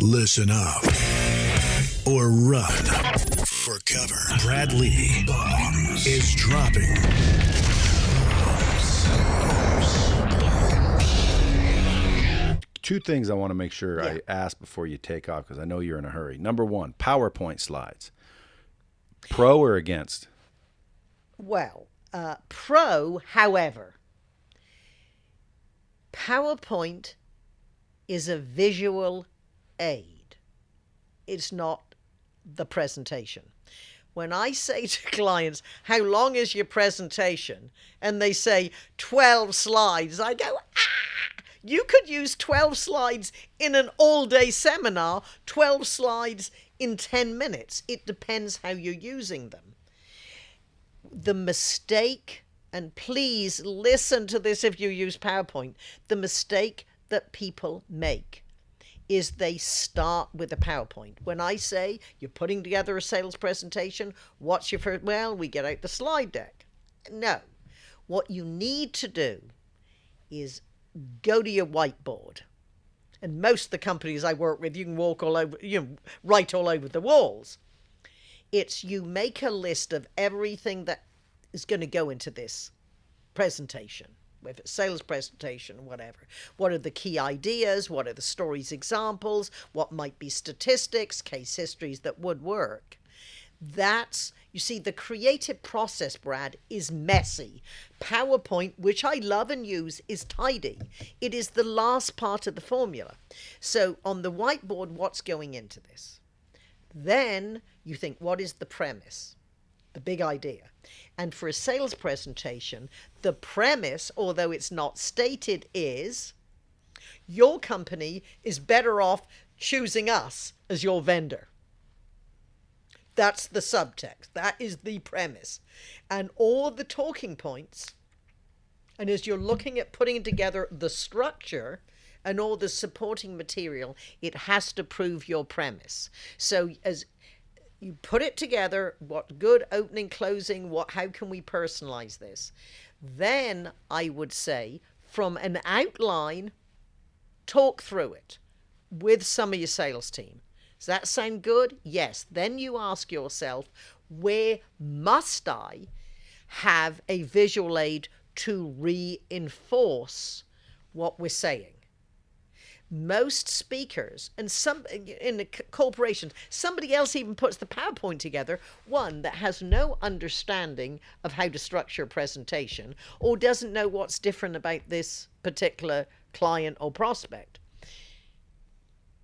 Listen up or run for cover. Brad Lea Bombs is dropping. Two things I want to make sure I ask before you take off because I know you're in a hurry. Number one, PowerPoint slides. Pro or against? Well, uh, pro, however, PowerPoint is a visual aid. It's not the presentation. When I say to clients, How long is your presentation? and they say 12 slides, I go, Ah! You could use 12 slides in an all day seminar, 12 slides in 10 minutes. It depends how you're using them. The mistake, and please listen to this if you use PowerPoint, the mistake that people make is they start with a PowerPoint. When I say you're putting together a sales presentation, what's your first? Well, we get out the slide deck. No. What you need to do is go to your whiteboard. And most of the companies I work with, you can walk all over, you know, write all over the walls. It's you make a list of everything that is going to go into this presentation if it's sales presentation, whatever. What are the key ideas? What are the stories examples? What might be statistics, case histories that would work? That's, you see, the creative process, Brad, is messy. PowerPoint, which I love and use, is tidy. It is the last part of the formula. So on the whiteboard, what's going into this? Then you think, what is the premise? The big idea. And for a sales presentation, the premise, although it's not stated, is your company is better off choosing us as your vendor. That's the subtext. That is the premise. And all the talking points, and as you're looking at putting together the structure and all the supporting material, it has to prove your premise. So as you put it together what good opening closing what how can we personalize this? Then i would say from an outline talk through it with some of your sales team. Does that sound good? Yes. Then you ask yourself where must i have a visual aid to reinforce what we're saying most speakers and some in the corporations somebody else even puts the powerpoint together one that has no understanding of how to structure a presentation or doesn't know what's different about this particular client or prospect.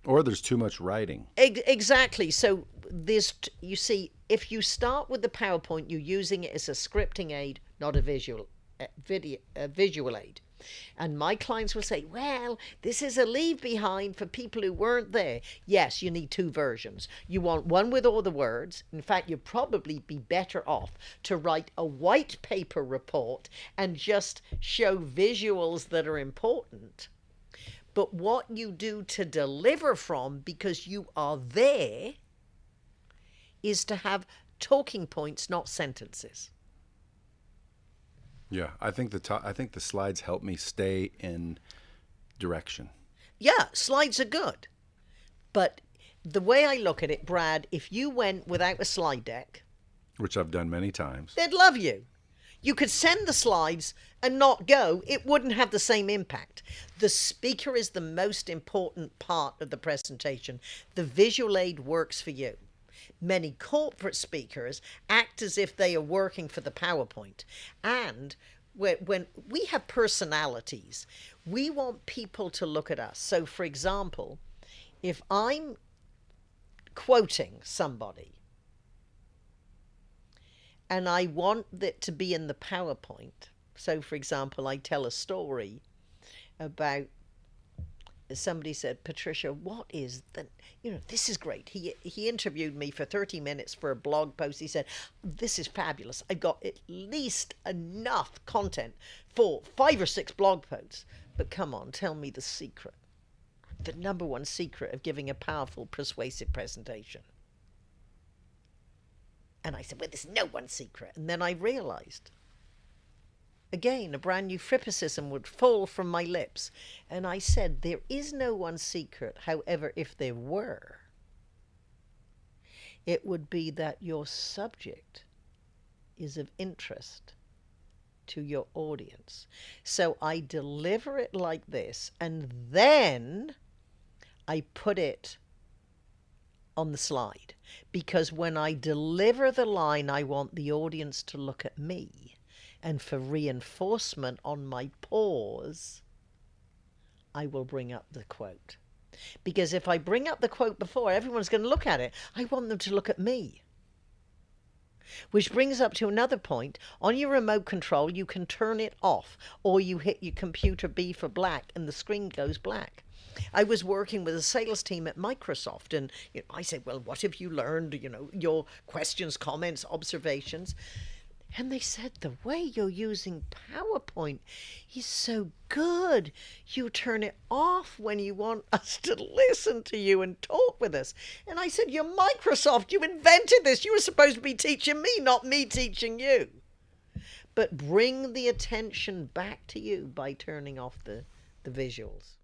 Or there's too much writing. Exactly. So this you see if you start with the powerpoint you're using it as a scripting aid not a visual uh, video a visual aid and my clients will say, well, this is a leave behind for people who weren't there. Yes, you need two versions. You want one with all the words. In fact, you'd probably be better off to write a white paper report and just show visuals that are important. But what you do to deliver from, because you are there, is to have talking points, not sentences. Yeah, I think the to- I think the slides help me stay in direction. Yeah, slides are good. But the way I look at it, Brad, if you went without a slide deck, which I've done many times. they'd love you. You could send the slides and not go, it wouldn't have the same impact. The speaker is the most important part of the presentation. The visual aid works for you. Many corporate speakers act as if they are working for the PowerPoint. And when, we have personalities, we want people to look at us. So, for example, if I'm quoting somebody and I want it to be in the PowerPoint. So, for example, I tell a story about somebody said, Patricia, what is the, you know, this is great. He he interviewed me for 30 minutes for a blog post. He said, this is fabulous. I got at least enough content for five or six blog posts. But come on, tell me the secret. The number one secret of giving a powerful, persuasive presentation. And I said, well, there's no one secret. And then I realized again, a brand new frippicism would fall from my lips. And I said, There is no one secret. However, if there were, it would be that your subject is of interest to your audience. So I deliver it like this, and then I put it on the slide because when I deliver the line, I want the audience to look at me. And for reinforcement on my pause, I will bring up the quote. Because if I bring up the quote before, everyone's going to look at it. I want them to look at me. Which brings up to another point. On your remote control, you can turn it off, or you hit your computer B for black and the screen goes black. I was working with a sales team at Microsoft, and you know, I said, "Well, what have you learned? You know, your questions, comments, observations." And they said, The way you're using PowerPoint is so good. You turn it off when you want us to listen to you and talk with us. And I said, You're Microsoft. You invented this. You were supposed to be teaching me, not me teaching you. But bring the attention back to you by turning off the, the visuals.